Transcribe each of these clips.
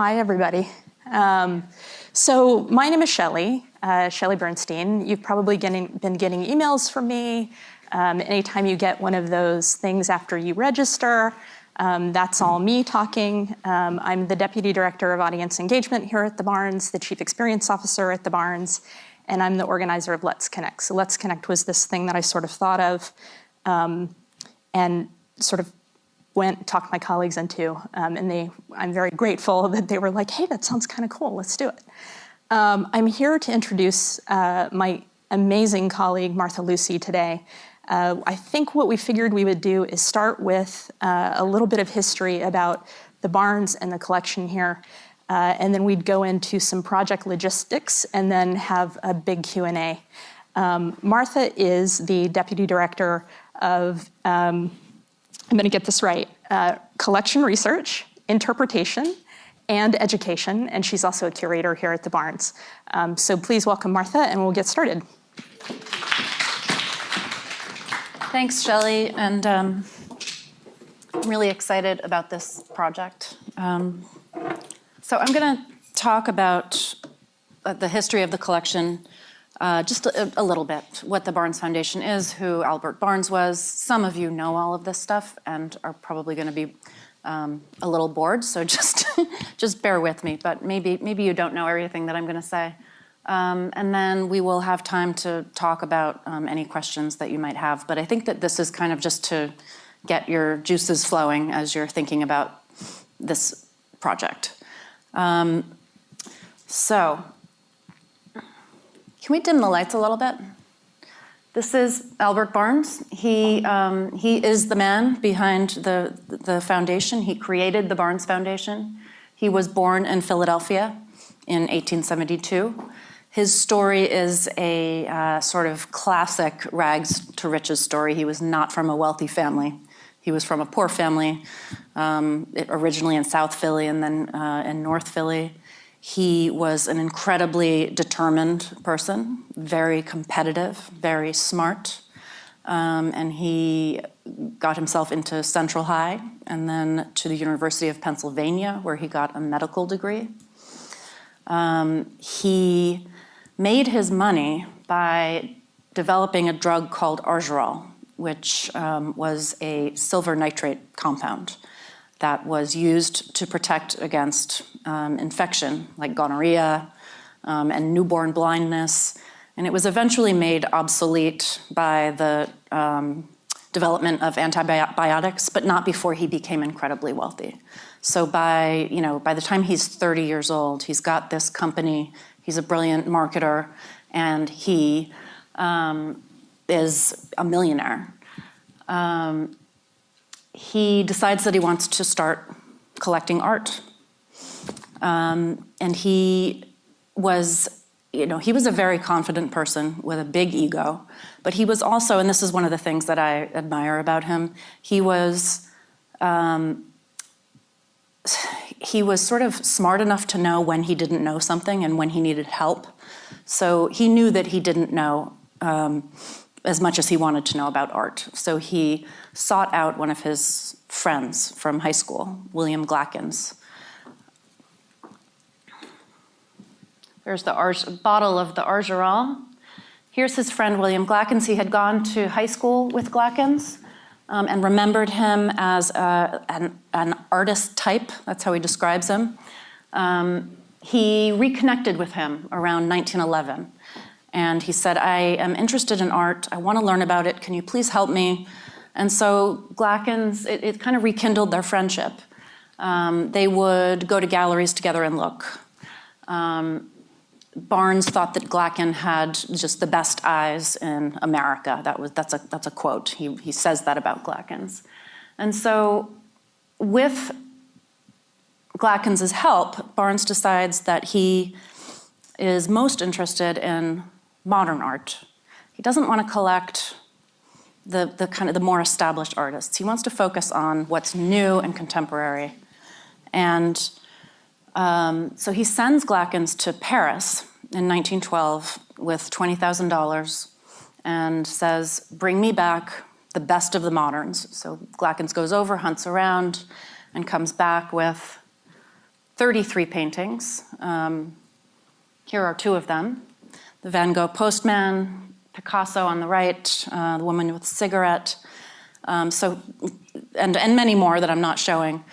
Hi, everybody. Um, so my name is Shelley, uh, Shelley Bernstein. You've probably getting, been getting emails from me. Um, anytime you get one of those things after you register, um, that's all me talking. Um, I'm the Deputy Director of Audience Engagement here at the Barnes, the Chief Experience Officer at the Barnes, and I'm the organizer of Let's Connect. So Let's Connect was this thing that I sort of thought of um, and sort of went talked my colleagues into, um, and they, I'm very grateful that they were like, hey, that sounds kind of cool, let's do it. Um, I'm here to introduce uh, my amazing colleague, Martha Lucy, today. Uh, I think what we figured we would do is start with uh, a little bit of history about the Barnes and the collection here, uh, and then we'd go into some project logistics and then have a big Q&A. Um, Martha is the Deputy Director of um, I'm going to get this right, uh, collection research, interpretation, and education, and she's also a curator here at the Barnes. Um, so please welcome Martha, and we'll get started. Thanks, Shelley, and um, I'm really excited about this project. Um, so I'm going to talk about uh, the history of the collection uh, just a, a, little bit, what the Barnes Foundation is, who Albert Barnes was. Some of you know all of this stuff and are probably going to be um, a little bored, so just, just bear with me. But maybe, maybe you don't know everything that I'm going to say. Um, and then we will have time to talk about um, any questions that you might have. But I think that this is kind of just to get your juices flowing as you're thinking about this project. Um, so can we dim the lights a little bit? This is Albert Barnes. He, um, he is the man behind the, the foundation. He created the Barnes Foundation. He was born in Philadelphia in 1872. His story is a uh, sort of classic rags to riches story. He was not from a wealthy family. He was from a poor family, um, originally in South Philly and then uh, in North Philly. He was an incredibly determined person, very competitive, very smart. Um, and he got himself into Central High and then to the University of Pennsylvania, where he got a medical degree. Um, he made his money by developing a drug called Argyrol, which um, was a silver nitrate compound that was used to protect against um, infection like gonorrhea um, and newborn blindness. And it was eventually made obsolete by the um, development of antibiotics, but not before he became incredibly wealthy. So by, you know, by the time he's 30 years old, he's got this company, he's a brilliant marketer, and he um, is a millionaire. Um, he decides that he wants to start collecting art. Um, and he was, you know, he was a very confident person with a big ego, but he was also, and this is one of the things that I admire about him, he was, um, he was sort of smart enough to know when he didn't know something and when he needed help. So he knew that he didn't know um, as much as he wanted to know about art. So he sought out one of his friends from high school, William Glackens. There's the bottle of the Argyrol. Here's his friend, William Glackens. He had gone to high school with Glackens um, and remembered him as an, an, artist type. That's how he describes him. Um, he reconnected with him around 1911 and he said, I am interested in art. I want to learn about it. Can you please help me? And so Glackens, it, it kind of rekindled their friendship. Um, they would go to galleries together and look. Um, Barnes thought that Glacken had just the best eyes in America. That was, that's, a, that's a quote. He, he says that about Glackens. And so with Glackens' help, Barnes decides that he is most interested in modern art. He doesn't want to collect the, the kind of the more established artists. He wants to focus on what's new and contemporary. And um, so he sends Glackens to Paris in 1912 with $20,000 and says, bring me back the best of the moderns. So Glackens goes over, hunts around, and comes back with 33 paintings. Um, here are two of them. The Van Gogh Postman, Picasso on the right, uh, the woman with the cigarette. Um, so, and, and many more that I'm not showing.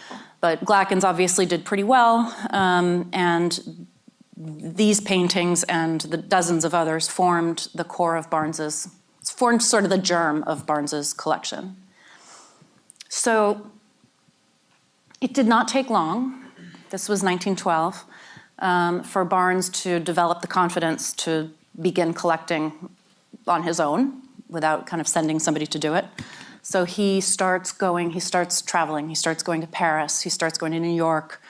But Glackens obviously did pretty well, um, and these paintings and the dozens of others formed the core of Barnes's, formed sort of the germ of Barnes's collection. So it did not take long, this was 1912, um, for Barnes to develop the confidence to begin collecting on his own without kind of sending somebody to do it. So he starts going, he starts traveling, he starts going to Paris, he starts going to New York,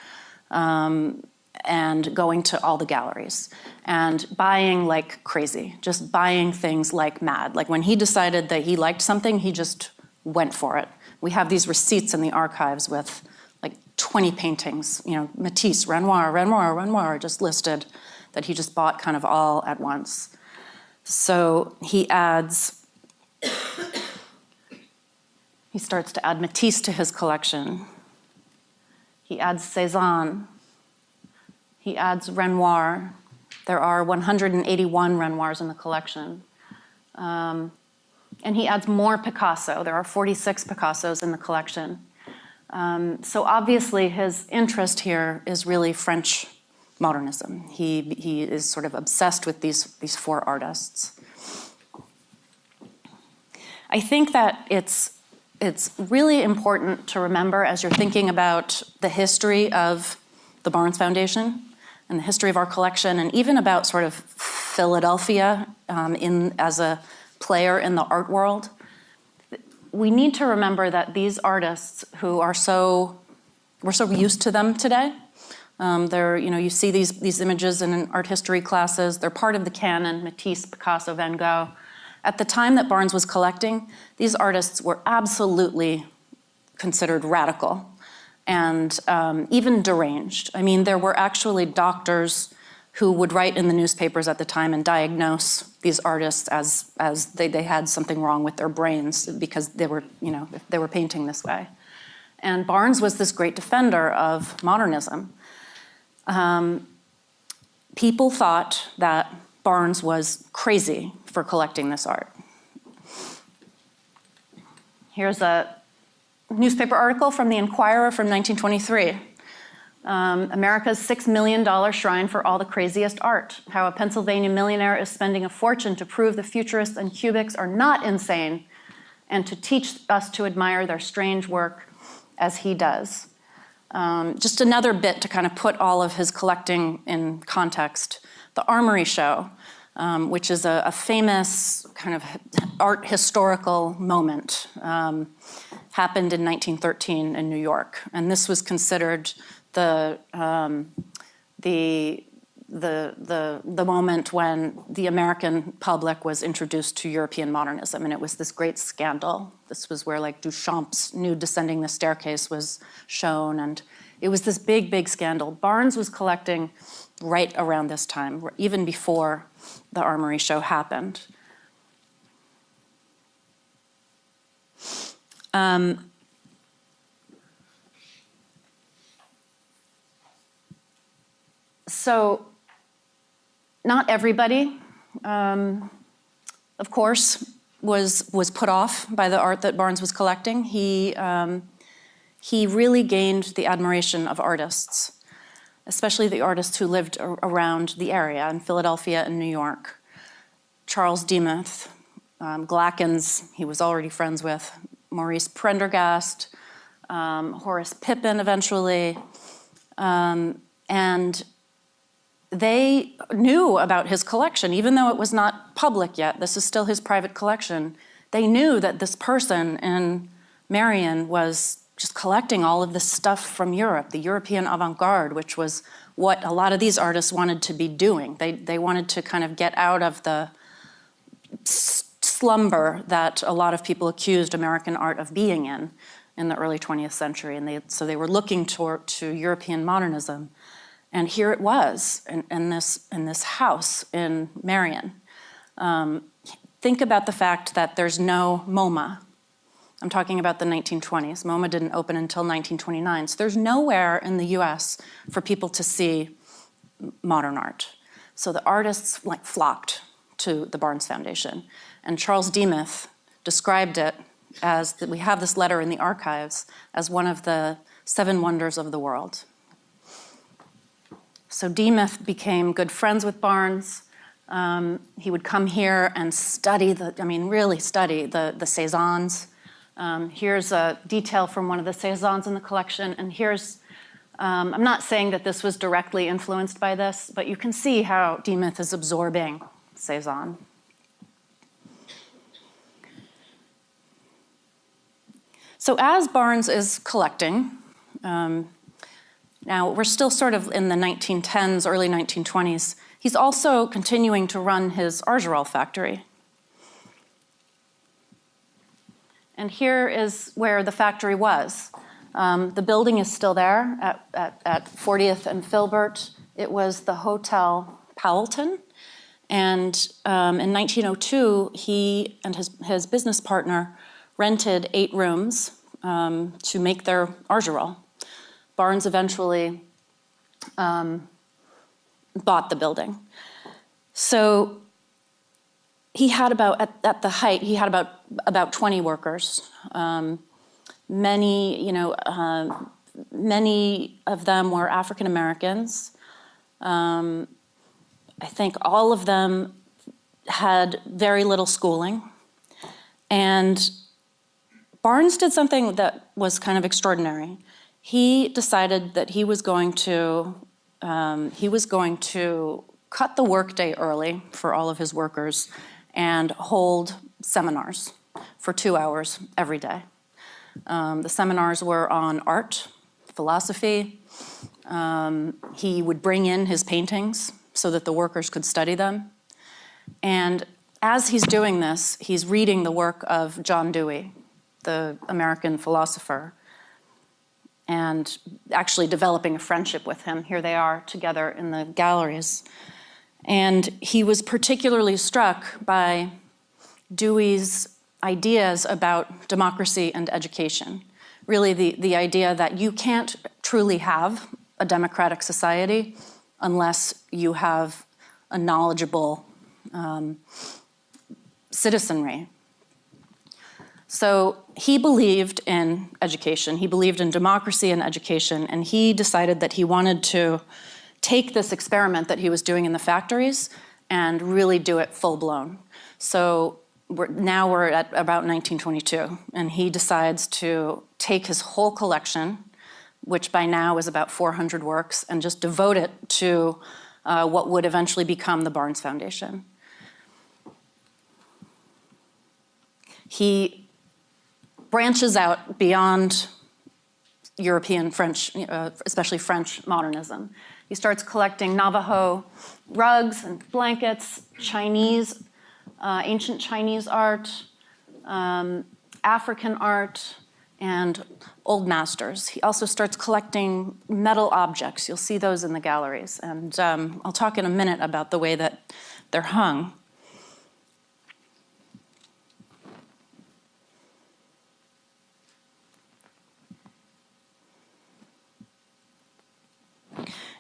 um, and going to all the galleries and buying like crazy, just buying things like mad. Like when he decided that he liked something, he just went for it. We have these receipts in the archives with like 20 paintings, you know, Matisse, Renoir, Renoir, Renoir, just listed that he just bought kind of all at once. So he adds, he starts to add Matisse to his collection. He adds Cézanne. He adds Renoir. There are 181 Renoirs in the collection. Um, and he adds more Picasso. There are 46 Picassos in the collection. Um, so obviously his interest here is really French modernism. He, he is sort of obsessed with these, these four artists. I think that it's, it's really important to remember as you're thinking about the history of the Barnes Foundation and the history of our collection and even about sort of Philadelphia um, in, as a player in the art world. We need to remember that these artists who are so, we're so used to them today, um, they're, you know, you see these, these images in art history classes. They're part of the canon, Matisse, Picasso, Van Gogh. At the time that Barnes was collecting, these artists were absolutely considered radical and um, even deranged. I mean, there were actually doctors who would write in the newspapers at the time and diagnose these artists as, as they, they had something wrong with their brains because they were, you know, they were painting this way. And Barnes was this great defender of modernism. Um, people thought that Barnes was crazy for collecting this art. Here's a newspaper article from the Inquirer from 1923. Um, America's $6 million shrine for all the craziest art. How a Pennsylvania millionaire is spending a fortune to prove the futurists and cubics are not insane and to teach us to admire their strange work as he does. Um, just another bit to kind of put all of his collecting in context. The Armory Show, um, which is a, a, famous kind of art historical moment, um, happened in 1913 in New York. And this was considered the, um, the, the, the, the moment when the American public was introduced to European modernism, and it was this great scandal. This was where like Duchamp's nude descending the staircase was shown, and it was this big, big scandal. Barnes was collecting right around this time, even before the Armory show happened. Um, so not everybody, um, of course, was, was put off by the art that Barnes was collecting. He, um, he really gained the admiration of artists, especially the artists who lived around the area in Philadelphia and New York. Charles Demuth, um, Glackens, he was already friends with, Maurice Prendergast, um, Horace Pippin eventually, um, and they knew about his collection, even though it was not public yet. This is still his private collection. They knew that this person in Merion was just collecting all of this stuff from Europe, the European avant-garde, which was what a lot of these artists wanted to be doing. They, they wanted to kind of get out of the slumber that a lot of people accused American art of being in in the early 20th century. And they, so they were looking toward, to European modernism. And here it was in, in, this, in this house in Merion. Um, think about the fact that there's no MoMA. I'm talking about the 1920s. MoMA didn't open until 1929. So there's nowhere in the US for people to see modern art. So the artists like flocked to the Barnes Foundation. And Charles Demuth described it as that we have this letter in the archives as one of the seven wonders of the world. So Demuth became good friends with Barnes. Um, he would come here and study the, I mean, really study the, the Cezannes. Um, here's a detail from one of the Cezannes in the collection, and here's, um, I'm not saying that this was directly influenced by this, but you can see how Demuth is absorbing Cezanne. So as Barnes is collecting, um, now we're still sort of in the 1910s, early 1920s, he's also continuing to run his Argyrol factory. And here is where the factory was. Um, the building is still there at, at, at 40th and Filbert. It was the Hotel Powelton. And um, in 1902, he and his, his business partner rented eight rooms um, to make their Argyrol. Barnes eventually um, bought the building. So he had about, at, at, the height, he had about, about 20 workers. Um, many, you know, uh, many of them were African Americans. Um, I think all of them had very little schooling. And Barnes did something that was kind of extraordinary. He decided that he was going to, um, he was going to cut the workday early for all of his workers and hold seminars for two hours every day. Um, the seminars were on art, philosophy. Um, he would bring in his paintings so that the workers could study them. And as he's doing this, he's reading the work of John Dewey, the American philosopher, and actually developing a friendship with him. Here they are together in the galleries. And he was particularly struck by Dewey's ideas about democracy and education. Really the, the idea that you can't truly have a democratic society unless you have a knowledgeable um, citizenry. So he believed in education, he believed in democracy and education, and he decided that he wanted to take this experiment that he was doing in the factories and really do it full blown. So we're, now we're at about 1922, and he decides to take his whole collection, which by now is about 400 works, and just devote it to uh, what would eventually become the Barnes Foundation. He branches out beyond European French, uh, especially French modernism. He starts collecting Navajo rugs and blankets, Chinese, uh, ancient Chinese art, um, African art, and old masters. He also starts collecting metal objects. You'll see those in the galleries. And um, I'll talk in a minute about the way that they're hung.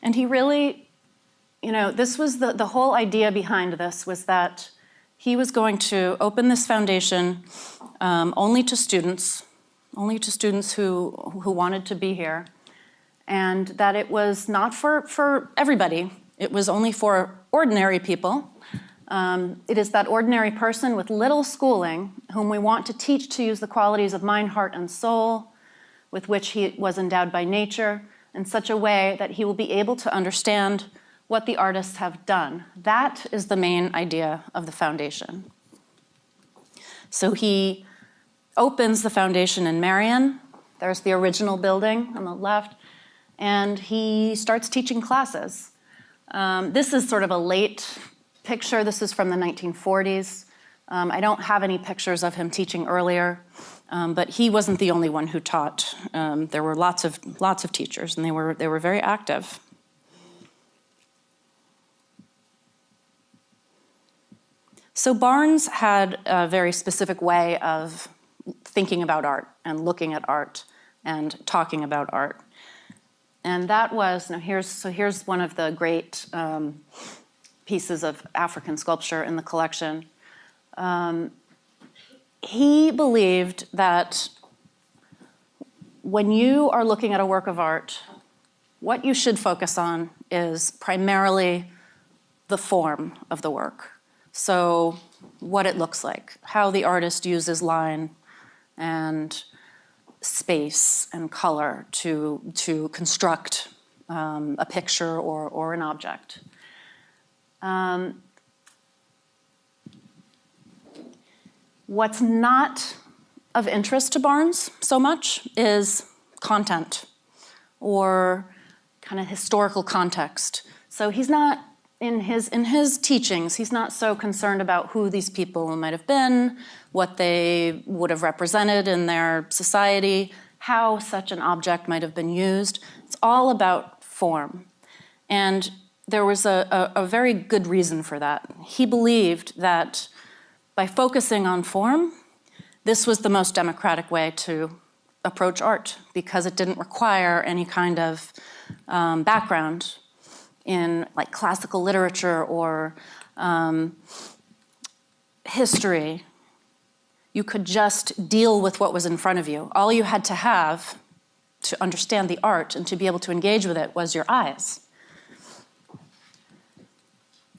And he really, you know, this was the, the whole idea behind this was that he was going to open this foundation um, only to students, only to students who, who wanted to be here, and that it was not for, for everybody. It was only for ordinary people. Um, it is that ordinary person with little schooling whom we want to teach to use the qualities of mind, heart, and soul with which he was endowed by nature, in such a way that he will be able to understand what the artists have done. That is the main idea of the foundation. So he opens the foundation in Merion. There's the original building on the left. And he starts teaching classes. Um, this is sort of a late picture. This is from the 1940s. Um, I don't have any pictures of him teaching earlier. Um, but he wasn't the only one who taught. Um, there were lots of, lots of teachers, and they were, they were very active. So Barnes had a very specific way of thinking about art and looking at art and talking about art. And that was, now here's, so here's one of the great um, pieces of African sculpture in the collection. Um, he believed that when you are looking at a work of art, what you should focus on is primarily the form of the work. So what it looks like, how the artist uses line and space and color to, to construct um, a picture or, or an object. Um, what's not of interest to Barnes so much is content or kind of historical context. So he's not in his in his teachings, he's not so concerned about who these people might have been, what they would have represented in their society, how such an object might have been used. It's all about form. And there was a, a, a very good reason for that. He believed that by focusing on form, this was the most democratic way to approach art because it didn't require any kind of um, background in like classical literature or um, history. You could just deal with what was in front of you. All you had to have to understand the art and to be able to engage with it was your eyes.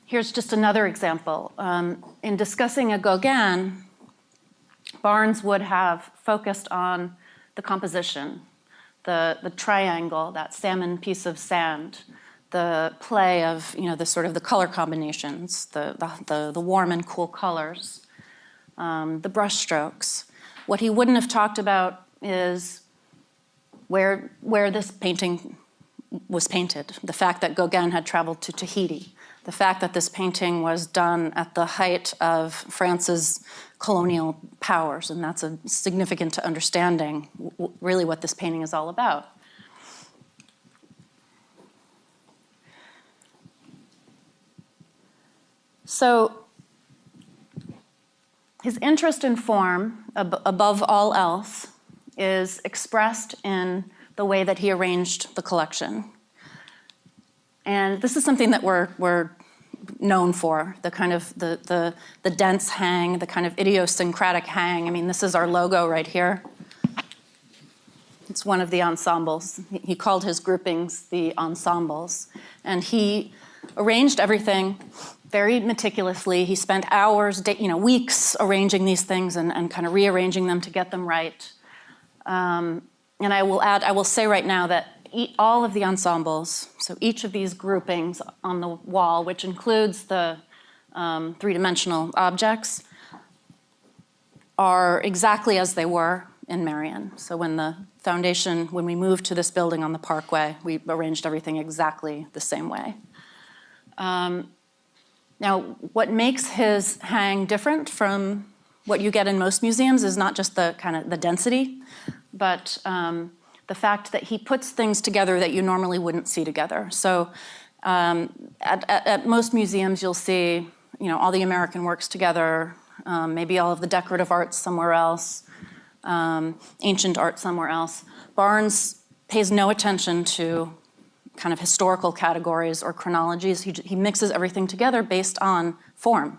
Here's just another example. Um, in discussing a Gauguin, Barnes would have focused on the composition, the, the triangle, that salmon piece of sand, the play of, you know, the sort of the color combinations, the, the, the, the warm and cool colors, um, the brush strokes. What he wouldn't have talked about is where, where this painting was painted, the fact that Gauguin had traveled to Tahiti, the fact that this painting was done at the height of France's colonial powers, and that's a significant to understanding really what this painting is all about. So his interest in form, ab above all else, is expressed in the way that he arranged the collection. And this is something that we're, we're known for, the kind of the, the, the dense hang, the kind of idiosyncratic hang. I mean, this is our logo right here. It's one of the ensembles. He called his groupings the ensembles. And he arranged everything very meticulously. He spent hours, you know, weeks arranging these things and, and kind of rearranging them to get them right. Um, and I will add, I will say right now that all of the ensembles, so each of these groupings on the wall, which includes the um, three-dimensional objects, are exactly as they were in Merion. So when the foundation, when we moved to this building on the Parkway, we arranged everything exactly the same way. Um, now, what makes his hang different from what you get in most museums is not just the kind of the density, but um, the fact that he puts things together that you normally wouldn't see together. So um, at, at, at, most museums, you'll see you know, all the American works together, um, maybe all of the decorative arts somewhere else, um, ancient art somewhere else. Barnes pays no attention to kind of historical categories or chronologies. He, he mixes everything together based on form.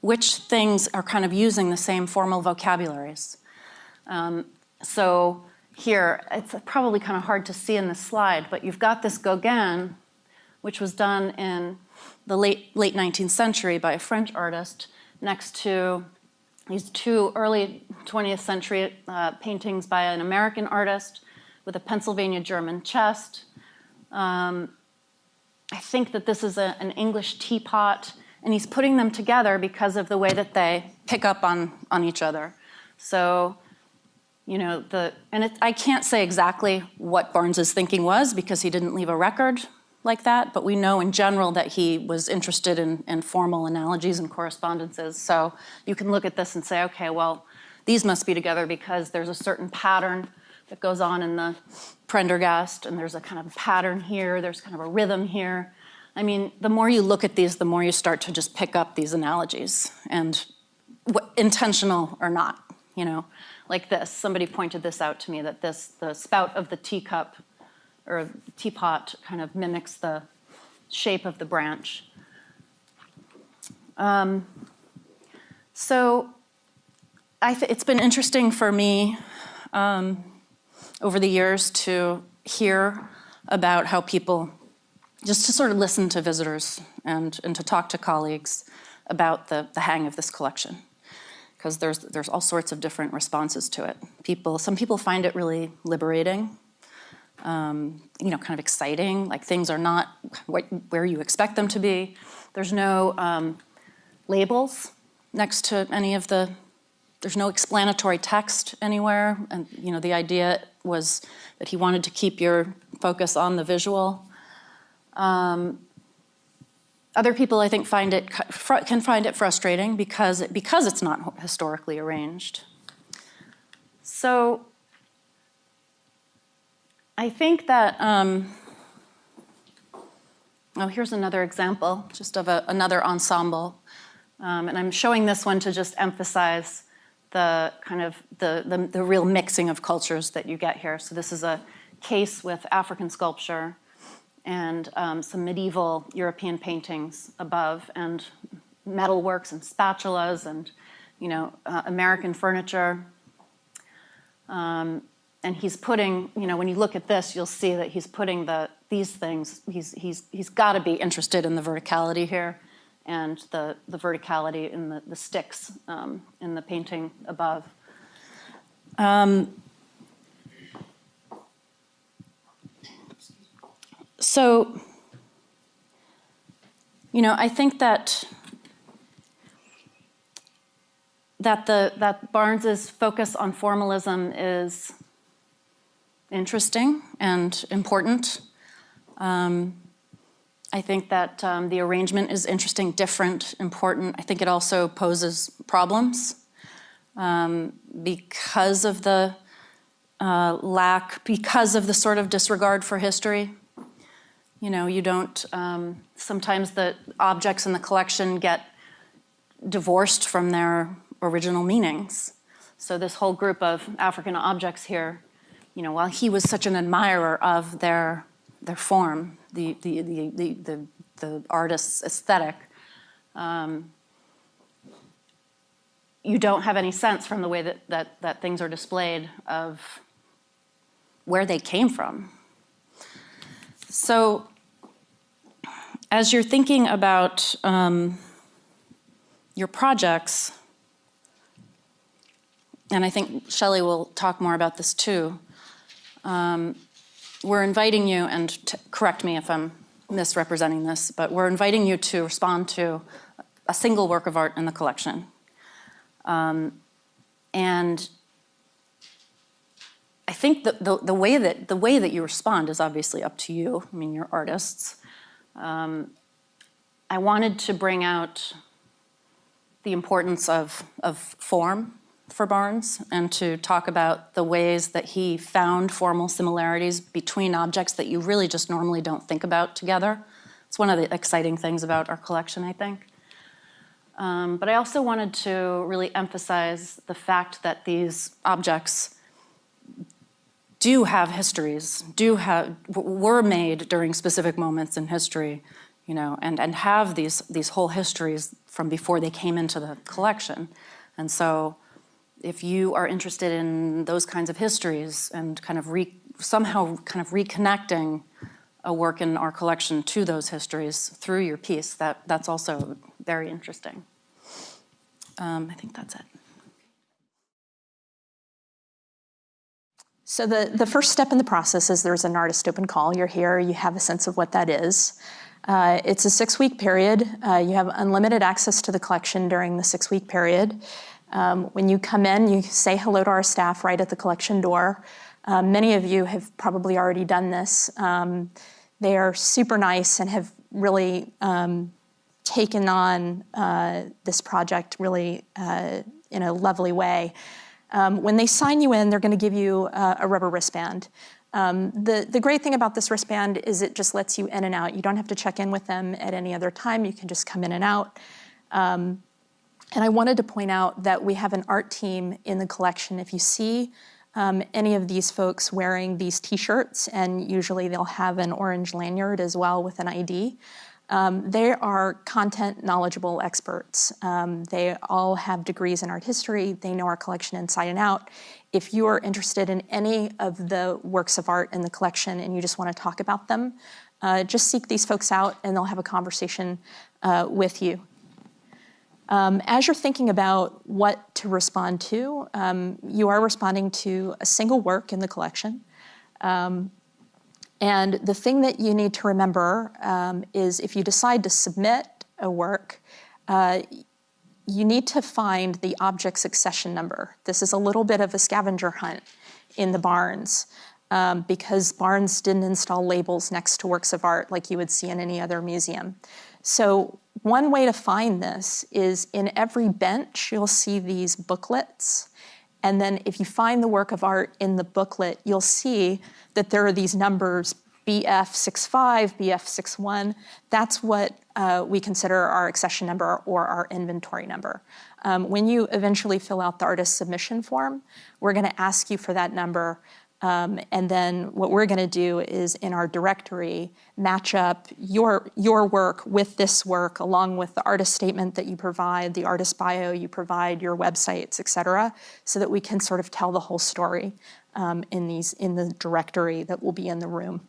Which things are kind of using the same formal vocabularies. Um, so here, it's probably kind of hard to see in the slide, but you've got this Gauguin, which was done in the late, late 19th century by a French artist, next to these two early 20th century uh, paintings by an American artist with a Pennsylvania German chest. Um, I think that this is a, an English teapot, and he's putting them together because of the way that they pick up on, on each other. So you know, the, and it, I can't say exactly what Barnes's thinking was because he didn't leave a record like that, but we know in general that he was interested in, in formal analogies and correspondences. So you can look at this and say, okay, well, these must be together because there's a certain pattern that goes on in the Prendergast, and there's a kind of pattern here, there's kind of a rhythm here. I mean, the more you look at these, the more you start to just pick up these analogies, and intentional or not, you know. Like this. Somebody pointed this out to me, that this, the spout of the teacup or teapot kind of mimics the shape of the branch. Um, so it's been interesting for me um, over the years to hear about how people, just to sort of listen to visitors and, and to talk to colleagues about the, the hang of this collection. Because there's, there's all sorts of different responses to it. People, some people find it really liberating, um, you know, kind of exciting, like things are not what, where you expect them to be. There's no um, labels next to any of the, there's no explanatory text anywhere. And, you know, the idea was that he wanted to keep your focus on the visual. Um, other people, I think, find it can find it frustrating because because it's not historically arranged. So I think that. Um, oh, here's another example, just of a, another ensemble, um, and I'm showing this one to just emphasize the kind of the, the the real mixing of cultures that you get here. So this is a case with African sculpture and um, some medieval European paintings above, and metalworks and spatulas and you know uh, American furniture. Um, and he's putting, you know, when you look at this, you'll see that he's putting the these things. He's he's he's got to be interested in the verticality here, and the the verticality in the the sticks um, in the painting above. Um, so, you know, I think that that the that Barnes's focus on formalism is interesting and important. Um, I think that um, the arrangement is interesting, different, important. I think it also poses problems um, because of the uh, lack, because of the sort of disregard for history. You know, you don't, um, sometimes the objects in the collection get divorced from their original meanings. So this whole group of African objects here, you know, while he was such an admirer of their, their form, the, the, the, the, the, the artist's aesthetic, um, you don't have any sense from the way that, that, that things are displayed of where they came from. So as you're thinking about um, your projects, and I think Shelley will talk more about this too, um, we're inviting you, and correct me if I'm misrepresenting this, but we're inviting you to respond to a single work of art in the collection. Um, and I think the, the, the, way that, the way that you respond is obviously up to you. I mean, you're artists. Um, I wanted to bring out the importance of, of form for Barnes and to talk about the ways that he found formal similarities between objects that you really just normally don't think about together. It's one of the exciting things about our collection, I think. Um, but I also wanted to really emphasize the fact that these objects do have histories, do have, were made during specific moments in history, you know, and, and have these, these whole histories from before they came into the collection. And so if you are interested in those kinds of histories and kind of re, somehow kind of reconnecting a work in our collection to those histories through your piece, that, that's also very interesting. Um, I think that's it. So the, the first step in the process is there's an artist open call. You're here, you have a sense of what that is. Uh, it's a six-week period. Uh, you have unlimited access to the collection during the six-week period. Um, when you come in, you say hello to our staff right at the collection door. Uh, many of you have probably already done this. Um, they are super nice and have really um, taken on uh, this project really uh, in a lovely way. Um, when they sign you in, they're going to give you uh, a rubber wristband. Um, the, the great thing about this wristband is it just lets you in and out. You don't have to check in with them at any other time. You can just come in and out. Um, And I wanted to point out that we have an art team in the collection. If you see um, any of these folks wearing these t-shirts, and usually they'll have an orange lanyard as well with an ID, um, they are content knowledgeable experts. Um, they all have degrees in art history. They know our collection inside and out. If you are interested in any of the works of art in the collection and you just want to talk about them, uh, just seek these folks out and they'll have a conversation uh, with you. Um, as you're thinking about what to respond to, um, you are responding to a single work in the collection. Um, and the thing that you need to remember um, is if you decide to submit a work, uh, you need to find the object accession number. This is a little bit of a scavenger hunt in the Barnes um, because Barnes didn't install labels next to works of art like you would see in any other museum. So one way to find this is in every bench, you'll see these booklets. And then if you find the work of art in the booklet, you'll see that there are these numbers BF65, BF61. That's what uh, we consider our accession number or our inventory number. Um, when you eventually fill out the artist submission form, we're going to ask you for that number. Um, and then what we're going to do is in our directory match up your, your work with this work along with the artist statement that you provide, the artist bio you provide, your websites, et cetera, so that we can sort of tell the whole story um, in, these, in the directory that will be in the room.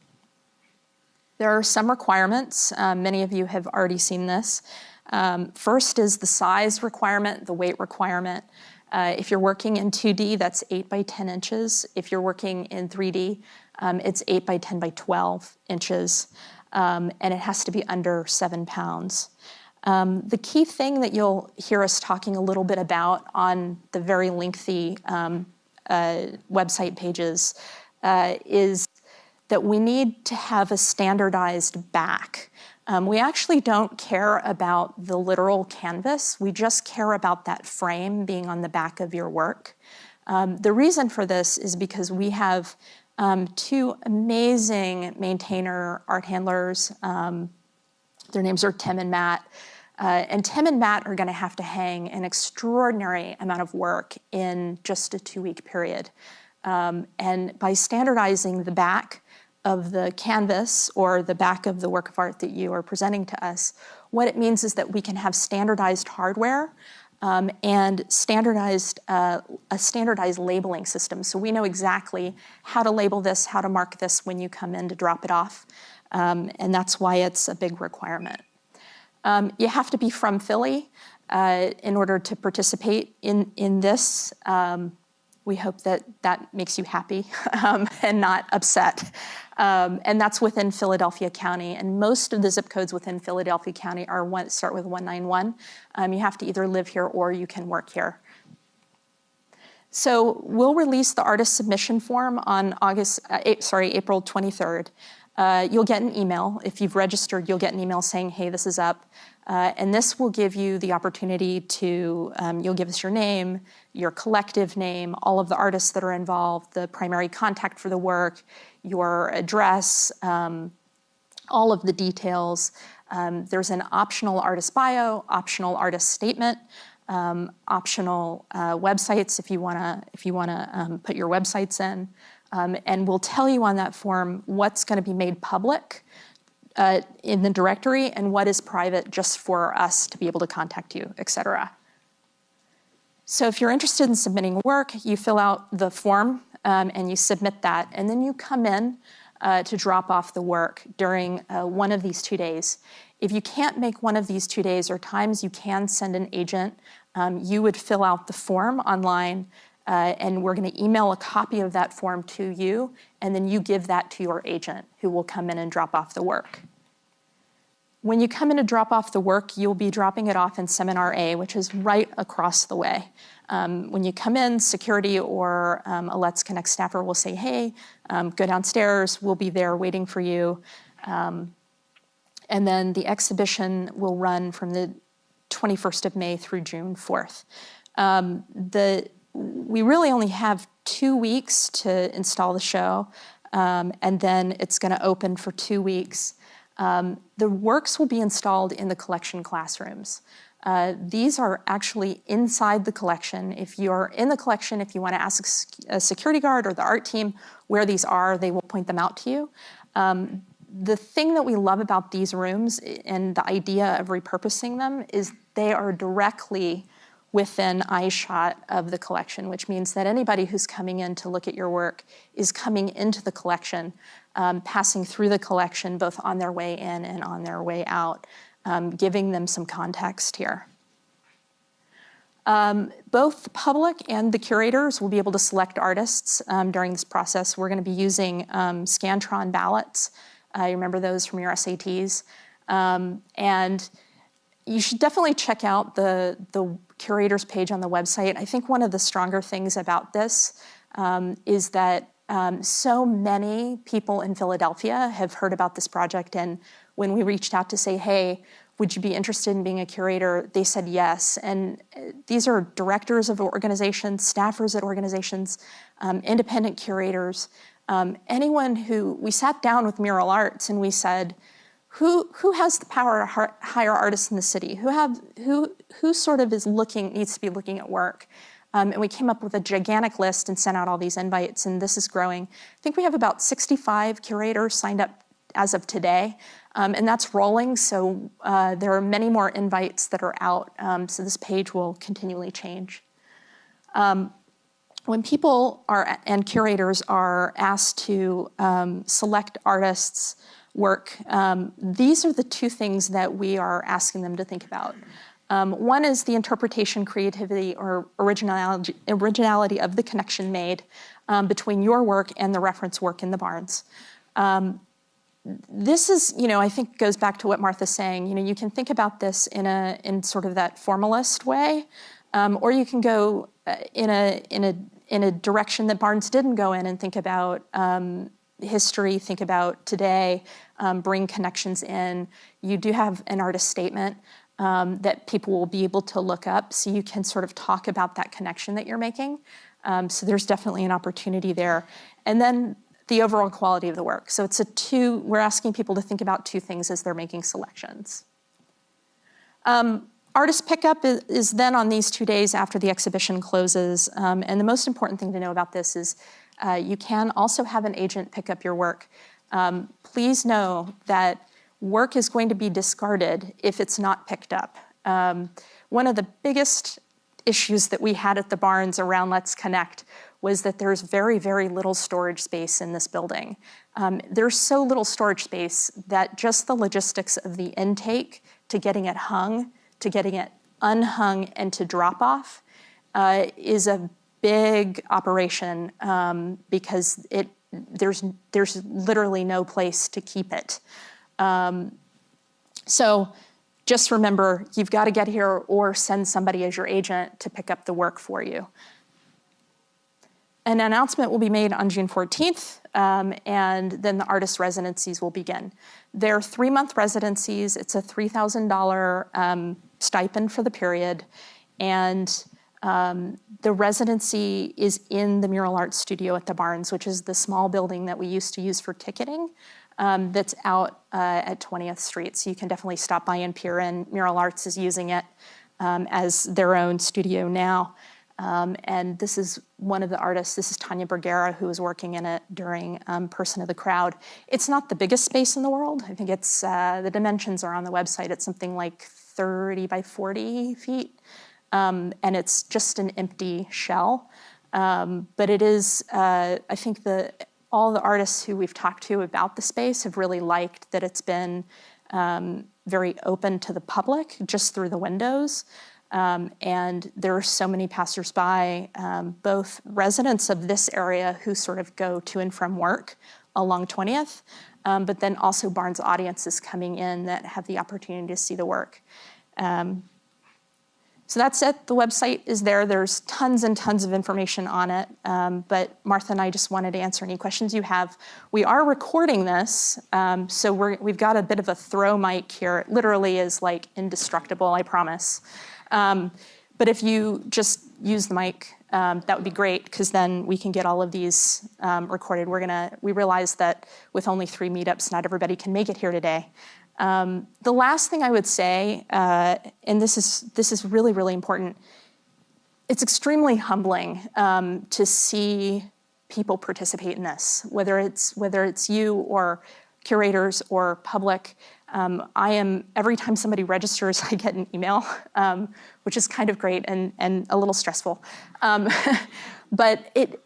There are some requirements. Um, many of you have already seen this. Um, first is the size requirement, the weight requirement. Uh, if you're working in 2D, that's 8 by 10 inches. If you're working in 3D, um, it's 8 by 10 by 12 inches, um, and it has to be under 7 pounds. Um, the key thing that you'll hear us talking a little bit about on the very lengthy um, uh, website pages uh, is that we need to have a standardized back. Um, we actually don't care about the literal canvas. We just care about that frame being on the back of your work. Um, the reason for this is because we have um, two amazing maintainer art handlers. Um, their names are Tim and Matt. Uh, and Tim and Matt are going to have to hang an extraordinary amount of work in just a two-week period. Um, and by standardizing the back, of the canvas or the back of the work of art that you are presenting to us, what it means is that we can have standardized hardware um, and standardized uh, a standardized labeling system. So we know exactly how to label this, how to mark this when you come in to drop it off. Um, and that's why it's a big requirement. Um, you have to be from Philly uh, in order to participate in, in this. Um, we hope that that makes you happy um, and not upset. Um, and that's within Philadelphia County. And most of the zip codes within Philadelphia County are one, start with 191. Um, you have to either live here or you can work here. So we'll release the artist submission form on August, uh, sorry, April 23rd. Uh, you'll get an email. If you've registered, you'll get an email saying, hey, this is up. Uh, and this will give you the opportunity to, um, you'll give us your name, your collective name, all of the artists that are involved, the primary contact for the work, your address, um, all of the details. Um, there's an optional artist bio, optional artist statement, um, optional uh, websites if you wanna, if you wanna um, put your websites in. Um, and we'll tell you on that form what's gonna be made public uh, in the directory and what is private just for us to be able to contact you, et cetera. So if you're interested in submitting work, you fill out the form um, and you submit that, and then you come in uh, to drop off the work during uh, one of these two days. If you can't make one of these two days or times you can send an agent, um, you would fill out the form online uh, and we're going to email a copy of that form to you, and then you give that to your agent who will come in and drop off the work. When you come in to drop off the work, you'll be dropping it off in Seminar A, which is right across the way. Um, when you come in, security or um, a Let's Connect staffer will say, hey, um, go downstairs, we'll be there waiting for you. Um, and then the exhibition will run from the 21st of May through June 4th. Um, the, we really only have two weeks to install the show, um, and then it's gonna open for two weeks. Um, the works will be installed in the collection classrooms. Uh, these are actually inside the collection. If you're in the collection, if you want to ask a security guard or the art team where these are, they will point them out to you. Um, the thing that we love about these rooms and the idea of repurposing them is they are directly within eyeshot of the collection, which means that anybody who's coming in to look at your work is coming into the collection, um, passing through the collection both on their way in and on their way out um, giving them some context here. Um, both the public and the curators will be able to select artists um, during this process. We're going to be using um, Scantron ballots. Uh, you remember those from your SATs. Um, and you should definitely check out the, the curators page on the website. I think one of the stronger things about this um, is that um, so many people in Philadelphia have heard about this project and when we reached out to say, hey, would you be interested in being a curator? They said yes. And uh, these are directors of organizations, staffers at organizations, um, independent curators, um, anyone who, we sat down with Mural Arts and we said, who, who has the power to hire artists in the city? Who, have, who, who sort of is looking, needs to be looking at work? Um, and we came up with a gigantic list and sent out all these invites, and this is growing. I think we have about 65 curators signed up as of today. Um, and that's rolling, so uh, there are many more invites that are out, um, so this page will continually change. Um, when people are and curators are asked to um, select artists' work, um, these are the two things that we are asking them to think about. Um, one is the interpretation, creativity, or originality, originality of the connection made between your work and the reference work in the Barnes. Um, this is, you know, I think goes back to what Martha's saying. You know, you can think about this in a in sort of that formalist way, um, or you can go uh, in a in a in a direction that Barnes didn't go in and think about um, history, think about today, um, bring connections in. You do have an artist statement um, that people will be able to look up, so you can sort of talk about that connection that you're making. Um, so there's definitely an opportunity there. And then the overall quality of the work. So it's a two, we're asking people to think about two things as they're making selections. Um, artist pickup is, is, then on these two days after the exhibition closes. Um, and the most important thing to know about this is uh, you can also have an agent pick up your work. Um, please know that work is going to be discarded if it's not picked up. Um, one of the biggest issues that we had at the Barnes around Let's Connect was that there's very, very little storage space in this building. Um, there's so little storage space that just the logistics of the intake to getting it hung, to getting it unhung, and to drop off uh, is a big operation um, because it there's there's literally no place to keep it. Um, so just remember, you've got to get here or send somebody as your agent to pick up the work for you. An announcement will be made on June 14th, um, and then the artist residencies will begin. They're three-month residencies. It's a $3,000 um, stipend for the period, and um, the residency is in the Mural Arts Studio at the Barnes, which is the small building that we used to use for ticketing um, that's out uh, at 20th Street. So you can definitely stop by and peer in. Mural Arts is using it um, as their own studio now. Um, and this is one of the artists, this is Tania Bruguera, who was working in it during um, Person of the Crowd. It's not the biggest space in the world. I think it's, uh, the dimensions are on the website. It's something like 30 by 40 feet. Um, and it's just an empty shell. Um, but it is, uh, I think the, all the artists who we've talked to about the space have really liked that it's been um, very open to the public just through the windows. Um, and there are so many passersby, um, both residents of this area who sort of go to and from work along 20th, um, but then also Barnes audiences coming in that have the opportunity to see the work. Um, so that's it. The website is there. There's tons and tons of information on it. Um, but Martha and I just wanted to answer any questions you have. We are recording this, um, so we have got a bit of a throw mic here. It literally is like indestructible, I promise. Um, but if you just use the mic, um, that would be great because then we can get all of these um, recorded. We're gonna, we realize that with only three meetups, not everybody can make it here today. Um, the last thing I would say, uh, and this is this is really really important. It's extremely humbling um, to see people participate in this, whether it's whether it's you or curators or public. Um, I am every time somebody registers, I get an email, um, which is kind of great and and a little stressful, um, but it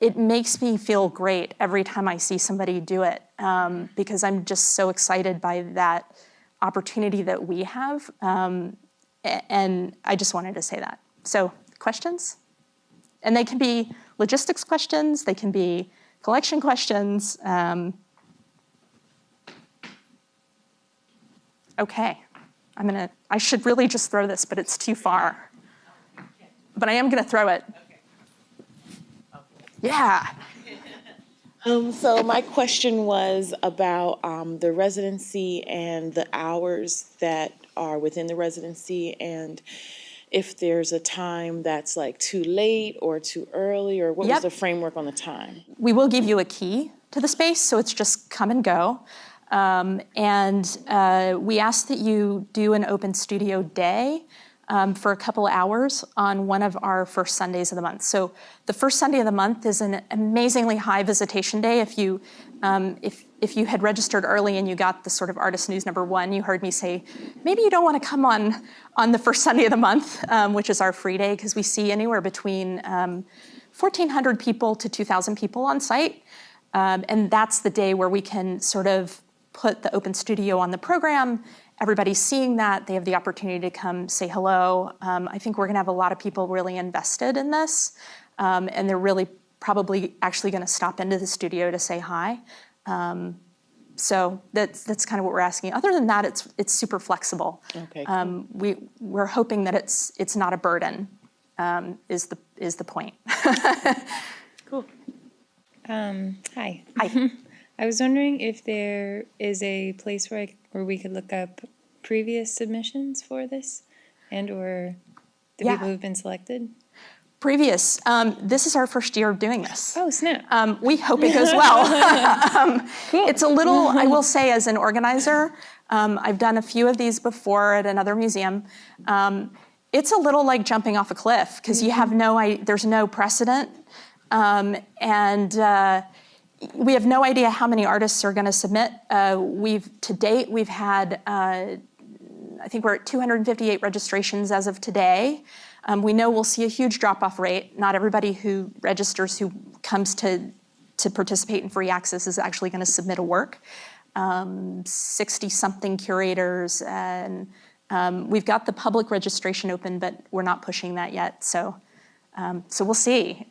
it makes me feel great every time I see somebody do it um, because I'm just so excited by that opportunity that we have, um, and I just wanted to say that. So questions, and they can be logistics questions, they can be collection questions. Um, okay, I'm gonna. I should really just throw this, but it's too far. But I am gonna throw it. Yeah. Um, so my question was about um, the residency and the hours that are within the residency and if there's a time that's like too late or too early or what Yep. was the framework on the time? we will give you a key to the space, so it's just come and go. Um, and uh, we ask that you do an open studio day um, for a couple hours on one of our first Sundays of the month. So the first Sunday of the month is an amazingly high visitation day. If you um, if if you had registered early and you got the sort of artist news number one, you heard me say maybe you don't want to come on on the first Sunday of the month, um, which is our free day, because we see anywhere between um, 1,400 people to 2,000 people on site. Um, and that's the day where we can sort of put the open studio on the program. Everybody's seeing that. They have the opportunity to come say hello. Um, I think we're going to have a lot of people really invested in this. Um, and they're really probably actually going to stop into the studio to say hi. Um, so that's that's kind of what we're asking. Other than that, it's it's super flexible. Okay, Um, we we're hoping that it's it's not a burden. Um, is the is the point. Cool. Um, hi. Hi. I was wondering if there is a place where I, where we could look up previous submissions for this and or the Yeah. people who've been selected. Previous. Um, this is our first year of doing this. Oh, snap. Um, we hope it goes well. um, It's a little, I will say, as an organizer, um, I've done a few of these before at another museum. Um, it's a little like jumping off a cliff because you have no, I, there's no precedent, um, and uh, we have no idea how many artists are going to submit. Uh, we've to date we've had. Uh, I think we're at 258 registrations as of today. Um, we know we'll see a huge drop-off rate. Not everybody who registers who comes to to participate in free access is actually going to submit a work. 60-something curators, and um, we've got the public registration open, but we're not pushing that yet. So, um, so we'll see.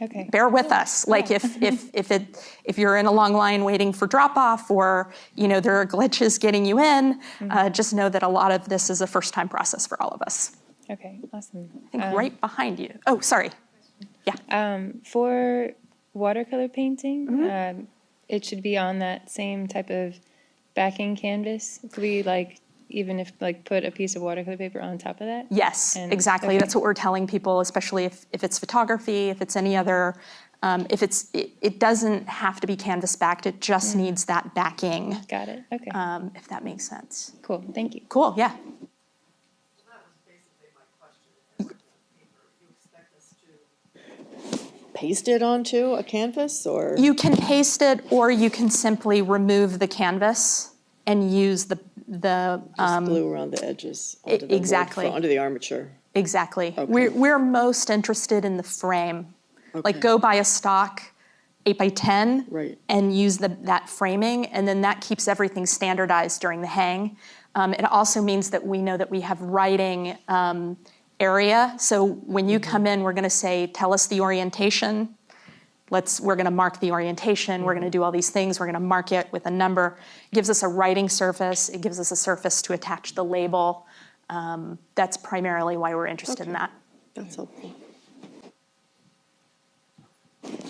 Um, Okay. bear with us. Like if if if it if you're in a long line waiting for drop off, or you know there are glitches getting you in, uh, just know that a lot of this is a first time process for all of us. Okay, awesome. I think right behind you. Oh, sorry. Yeah. Um, for watercolor painting, Mm-hmm. um, it should be on that same type of backing canvas. Could we like, even if like put a piece of watercolor paper on top of that? Yes, And- exactly. okay. That's what we're telling people, especially if, if it's photography, if it's any other, um, if it's, it, it doesn't have to be canvas backed, it just needs that backing, Got it. Okay. um, if that makes sense. cool. Thank you. Cool, yeah. That was basically my question. Is the paper, you expect paste it onto a canvas or? You can paste it, or you can simply remove the canvas and use the, the, Just glue around the edges onto the exactly. fro- Onto the armature. exactly. We're, we're most interested in the frame. Like go buy a stock eight by 10. Right. And use the, that framing, and then that keeps everything standardized during the hang. Um, it also means that we know that we have writing um, area. So when you come in, we're gonna say, tell us the orientation. Let's, we're gonna mark the orientation, we're gonna do all these things, we're gonna mark it with a number. It gives us a writing surface, it gives us a surface to attach the label. Um, That's primarily why we're interested in that. That's helpful.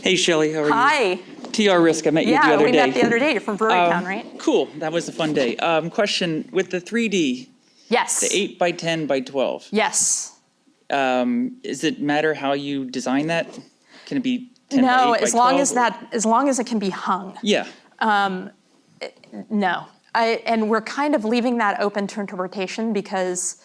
Hey Shelley, how are you? Hi, TR Risk, I met you the yeah, other we day. met the other day, you're from Brewery Um, Town, right? Cool, that was a fun day. Um, question, with the 3D, Yes. the 8 by 10 by 12, Yes. um, does it matter how you design that? Can it be 10 by 8 No, as long as that, as long as it can be hung. Yeah, um, No. I, and we're kind of leaving that open to interpretation because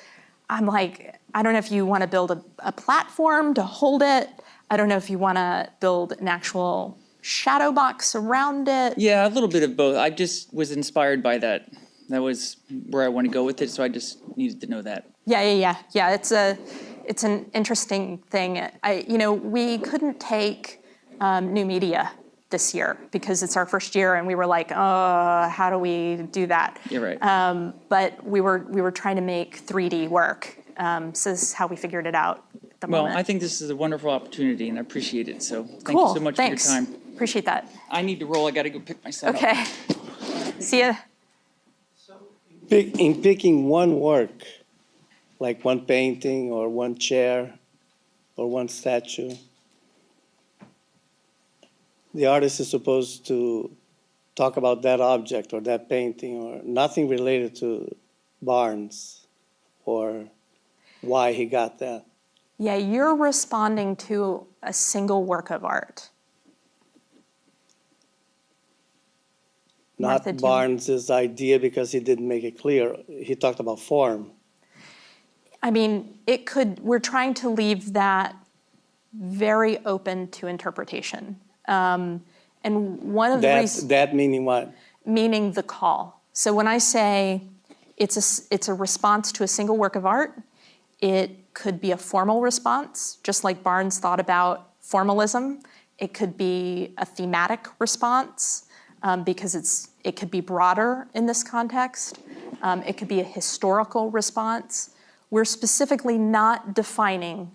I'm like, I don't know if you want to build a, a platform to hold it. I don't know if you want to build an actual shadow box around it. Yeah, a little bit of both. I just was inspired by that. That was where I want to go with it, so I just needed to know that. Yeah, yeah, yeah, yeah. It's a, it's an interesting thing. I, you know, we couldn't take um, new media this year because it's our first year, and we were like, oh, how do we do that? You're right. Um, but we were we were trying to make 3D work. Um, so this is how we figured it out. At the Well, moment. I think this is a wonderful opportunity, and I appreciate it. So thank cool. you so much Thanks. for your time. Appreciate that. I need to roll. I got to go pick my son up. Okay. See ya. Pick, in picking one work, like one painting or one chair or one statue, the artist is supposed to talk about that object or that painting or nothing related to Barnes or why he got that. Yeah, you're responding to a single work of art. Not Martha, Barnes's idea because he didn't make it clear. He talked about form. I mean, it could, we're trying to leave that very open to interpretation. Um, and one of the That, reasons, that meaning what? meaning the call. So when I say it's a, it's a response to a single work of art, it could be a formal response, just like Barnes thought about formalism. It could be a thematic response um, because it's, it could be broader in this context. Um, it could be a historical response. We're specifically not defining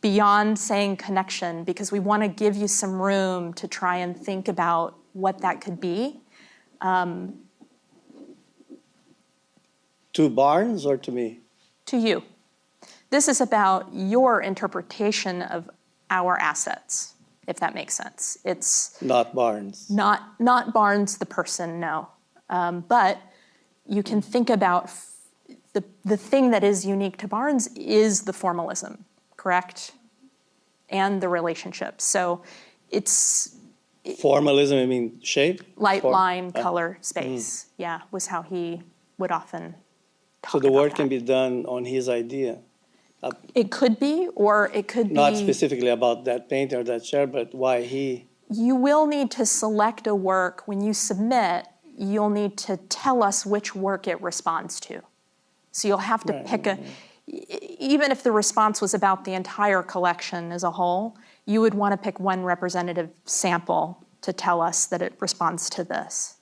beyond saying connection because we want to give you some room to try and think about what that could be. To Barnes or to me? to you. This is about your interpretation of our assets, if that makes sense. It's Not Barnes. not, not Barnes the person, no. Um, but you can think about f- the, the thing that is unique to Barnes is the formalism, correct? And the relationship. So it's Formalism, I mean shape? light, Form? line, Uh, color, space. Yeah, was how he would often talk So the work can be done on his idea, It could be, or it could be. not specifically about that painting or that chair, but why he, You will need to select a work when you submit, you'll need to tell us which work it responds to. So you'll have to Right, pick a, even if the response was about the entire collection as a whole, you would want to pick one representative sample to tell us that it responds to this.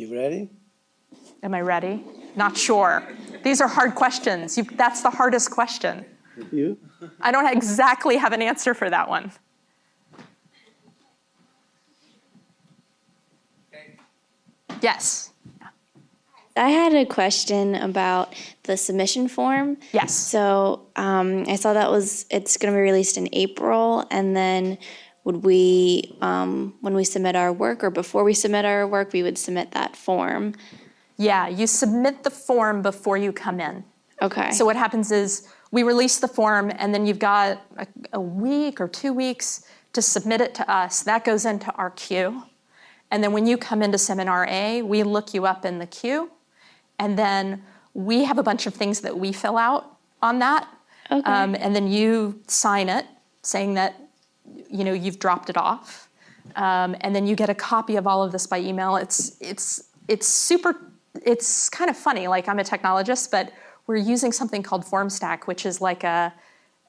you ready? Am I ready? Not sure. These are hard questions. You, that's the hardest question. You? I don't exactly have an answer for that one. Yes. I had a question about the submission form. Yes. So um, I saw that was it's going to be released in April, and then would we, um, when we submit our work or before we submit our work, we would submit that form. Yeah, you submit the form before you come in. Okay. So what happens is we release the form and then you've got a, a week or two weeks to submit it to us. That goes into our queue. And then when you come into Seminar A, we look you up in the queue. And then we have a bunch of things that we fill out on that. Okay. Um, and then you sign it saying that you know you've dropped it off. Um, and then you get a copy of all of this by email. It's it's it's super. It's kind of funny. Like I'm a technologist, but we're using something called FormStack, which is like a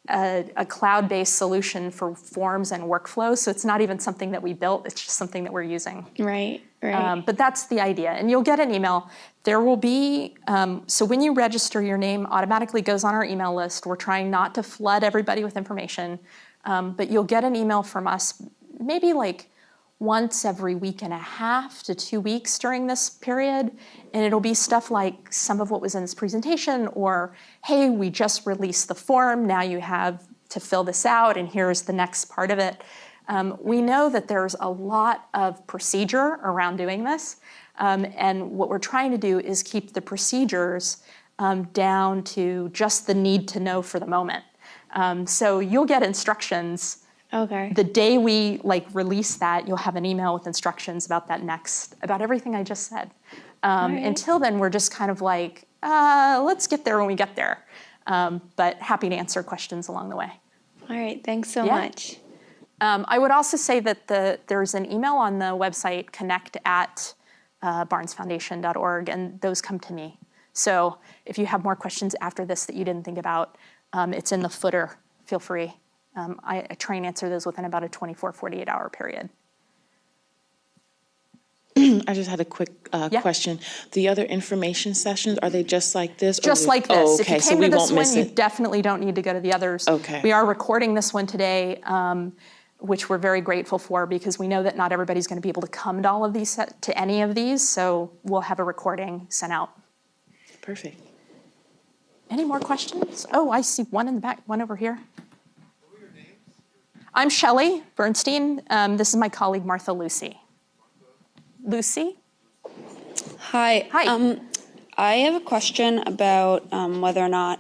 a, a cloud-based solution for forms and workflows. So it's not even something that we built. It's just something that we're using. right. Right. Um, but that's the idea. And you'll get an email. There will be, um, so when you register, your name automatically goes on our email list. We're trying not to flood everybody with information. Um, but you'll get an email from us maybe like once every week and a half to two weeks during this period. And it'll be stuff like some of what was in this presentation, or hey, we just released the form. Now you have to fill this out, and here's the next part of it. Um, we know that there's a lot of procedure around doing this, um, and what we're trying to do is keep the procedures um, down to just the need to know for the moment. Um, so you'll get instructions Okay. The day we like release that, you'll have an email with instructions about that next, about everything I just said. Um, Alright. Until then, we're just kind of like, uh, let's get there when we get there. Um, but happy to answer questions along the way. All right. Thanks so Yeah. much. Um, I would also say that the, there's an email on the website, connect at uh, barnesfoundation.org, and those come to me. So if you have more questions after this that you didn't think about, um, it's in the footer. Feel free. Um, I, I try and answer those within about a 24, 48 hour period. I just had a quick uh, Yeah. question. The other information sessions, are they just like this? or Just we- like Oh, this. If you okay, so came we to this one, you definitely don't need to go to the others. Okay. We are recording this one today, um, which we're very grateful for because we know that not everybody's going to be able to come to all of these, to any of these. So we'll have a recording sent out. Perfect. Any more questions? Oh, I see one in the back, one over here. I'm Shelley Bernstein. Um, this is my colleague Martha Lucy. Lucy? Hi. Hi. Um, I have a question about um, whether or not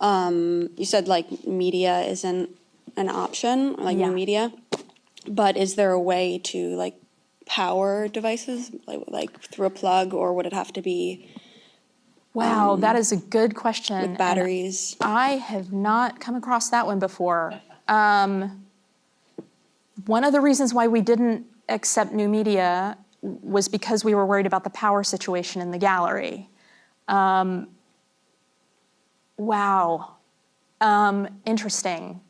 um, you said like media isn't an option, like Yeah. new media, but is there a way to like power devices, like like through a plug, or would it have to be Wow, that is a good question. with and batteries? I have not come across that one before. Um, one of the reasons why we didn't accept new media was because we were worried about the power situation in the gallery. Um, wow, um, interesting.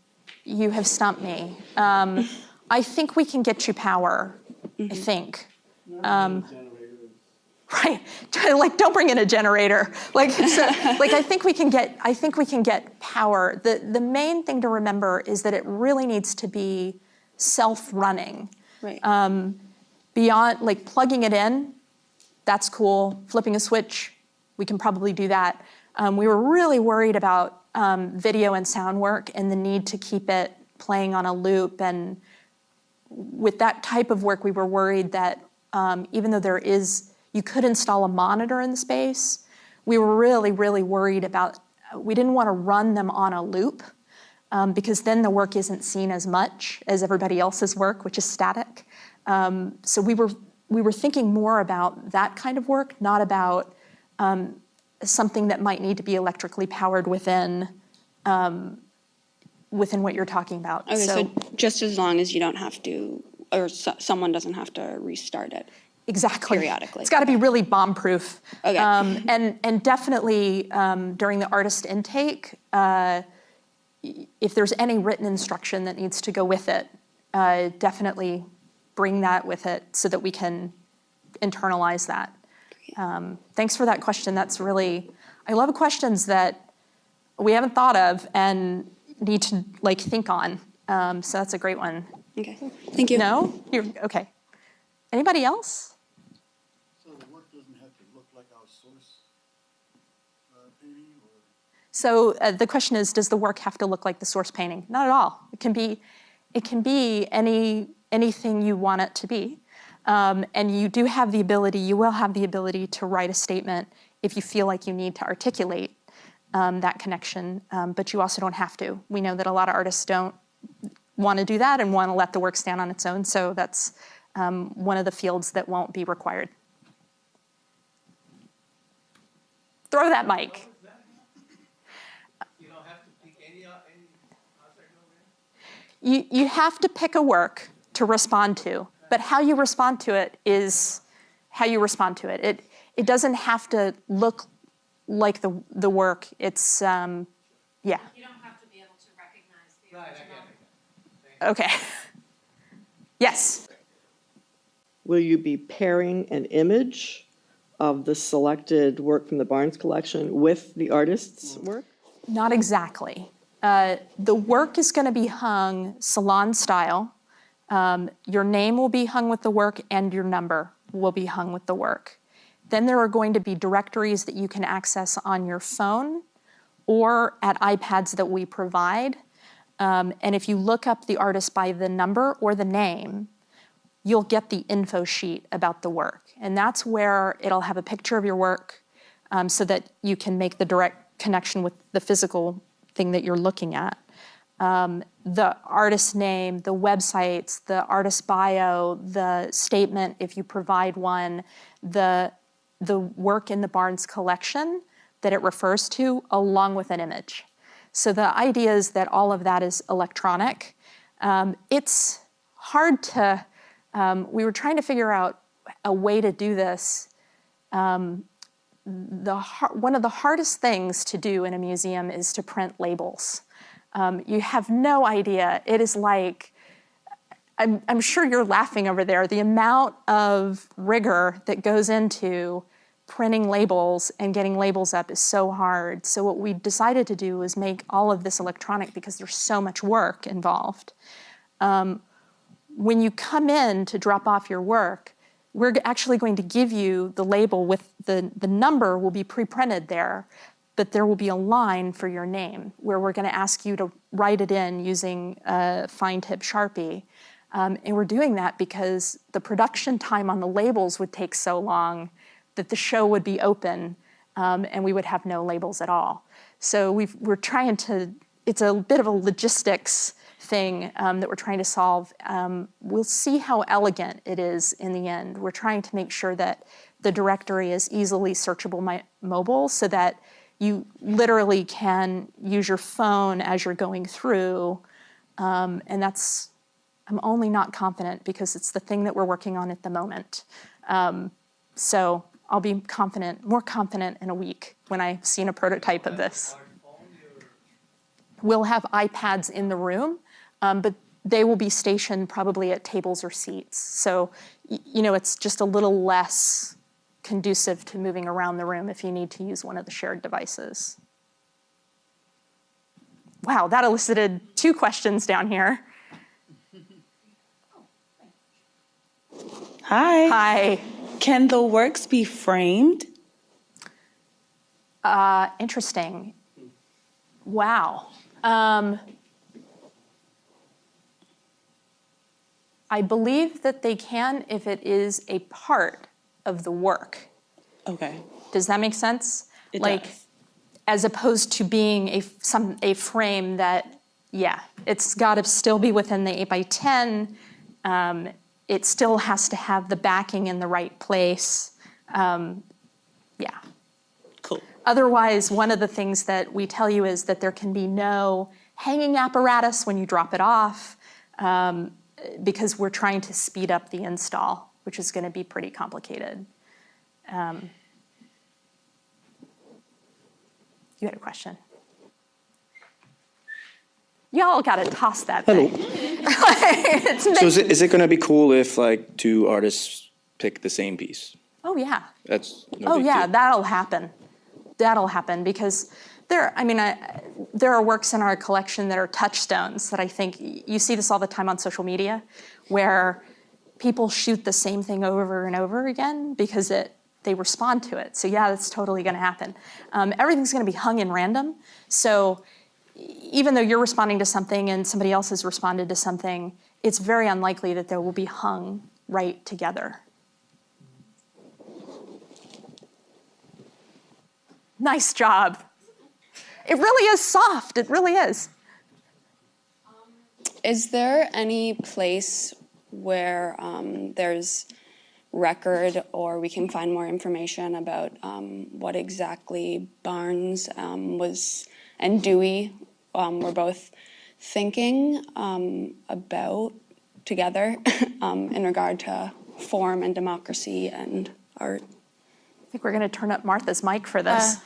You have stumped me. Um, I think we can get you power. I think. Right, like don't bring in a generator. Like, so, like I think we can get. I think we can get power. the The main thing to remember is that it really needs to be self-running. Right. Um, Beyond like plugging it in, that's cool. Flipping a switch, we can probably do that. Um, we were really worried about um, video and sound work and the need to keep it playing on a loop. And with that type of work, we were worried that um, even though there is, you could install a monitor in the space, we were really, really worried about, we didn't want to run them on a loop um, because then the work isn't seen as much as everybody else's work, which is static. Um, so we were we were thinking more about that kind of work, not about um, something that might need to be electrically powered within um, within what you're talking about. Okay, so, just as long as you don't have to, or so, someone doesn't have to restart it. Exactly periodically. It's got to be really bomb proof. Okay. Um, and and definitely um, during the artist intake, uh, if there's any written instruction that needs to go with it, uh, definitely bring that with it so that we can internalize that. Um, thanks for that question. That's really, I love questions that we haven't thought of and need to like think on. Um, so that's a great one. Okay, thank you. No? You're, okay. Anybody else? So the work doesn't have to look like our source uh, painting or? So uh, the question is, does the work have to look like the source painting? Not at all. It can be, it can be any anything you want it to be, um, and you do have the ability. You will have the ability to write a statement if you feel like you need to articulate um, that connection, um, but you also don't have to. We know that a lot of artists don't want to do that and want to let the work stand on its own. So that's um, one of the fields that won't be required. Throw that mic. You, you have to pick a work to respond to, but how you respond to it is how you respond to it. It, it doesn't have to look like the, the work. It's, um, yeah. You don't have to be able to recognize the original. Okay. yes. Will you be pairing an image of the selected work from the Barnes collection with the artist's work? Not exactly. Uh, the work is going to be hung salon style. Um, your name will be hung with the work, and your number will be hung with the work. Then there are going to be directories that you can access on your phone or at iPads that we provide. Um, and if you look up the artist by the number or the name, you'll get the info sheet about the work. And that's where it'll have a picture of your work um, so that you can make the direct connection with the physical thing that you're looking at. um, the artist name, the websites, the artist bio, the statement if you provide one, the, the work in the Barnes collection that it refers to, along with an image. So the idea is that all of that is electronic. Um, it's hard to, um, we were trying to figure out a way to do this. Um, the, one of the hardest things to do in a museum is to print labels. Um, you have no idea. It is like, I'm, I'm sure you're laughing over there, the amount of rigor that goes into printing labels and getting labels up is so hard. So what we decided to do was make all of this electronic because there's so much work involved. Um, when you come in to drop off your work, we're actually going to give you the label with the, the number will be pre-printed there, but there will be a line for your name where we're gonna ask you to write it in using a fine tip Sharpie. Um, and we're doing that because the production time on the labels would take so long that the show would be open um, and we would have no labels at all. So we are trying to, it's a bit of a logistics thing um, that we're trying to solve. Um, we'll see how elegant it is in the end. We're trying to make sure that the directory is easily searchable mobile so that you literally can use your phone as you're going through. Um, and that's, I'm only not confident because it's the thing that we're working on at the moment. Um, so I'll be confident, more confident in a week when I've seen a prototype of this. We'll have iPads in the room um, but they will be stationed probably at tables or seats. So, you know, it's just a little less conducive to moving around the room if you need to use one of the shared devices. Wow, that elicited two questions down here. Hi. Hi. Can the works be framed? Uh, interesting. Wow. Um, I believe that they can if it is a part of the work. Okay. Does that make sense? It like, does. as opposed to being a some a frame that, yeah, it's got to still be within the eight by ten. Um, it still has to have the backing in the right place. Um, yeah. Cool. Otherwise, one of the things that we tell you is that there can be no hanging apparatus when you drop it off. Um, because we're trying to speed up the install, which is going to be pretty complicated. Um, you had a question. Y'all got to toss that Hello. So is it, is it going to be cool if like two artists pick the same piece? oh yeah. That's no Oh yeah, deal. that'll happen. That'll happen because there, I mean, I, there are works in our collection that are touchstones that I think you see this all the time on social media, where people shoot the same thing over and over again because it they respond to it. So yeah, that's totally going to happen. Um, everything's going to be hung in random. So even though you're responding to something and somebody else has responded to something, it's very unlikely that they will be hung right together. Nice job. It really is soft. It really is. Is there any place where um, there's record or we can find more information about um, what exactly Barnes um, was and Dewey um, were both thinking um, about together um, in regard to form and democracy and art? I think we're going to turn up Martha's mic for this. Uh,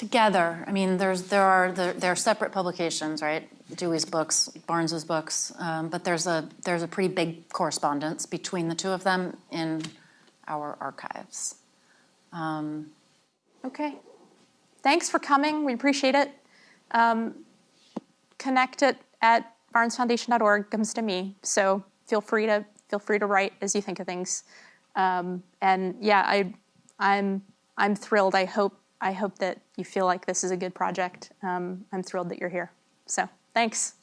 Together, I mean, there's, there are, there are separate publications, right? Dewey's books, Barnes's books, um, but there's a, there's a pretty big correspondence between the two of them in our archives. Um, Okay. Thanks for coming. We appreciate it. Um, connect it at barnesfoundation.org comes to me. So feel free to feel free to write as you think of things. Um, and yeah, I, I'm I'm thrilled. I hope I hope that you feel like this is a good project. Um, I'm thrilled that you're here. So thanks.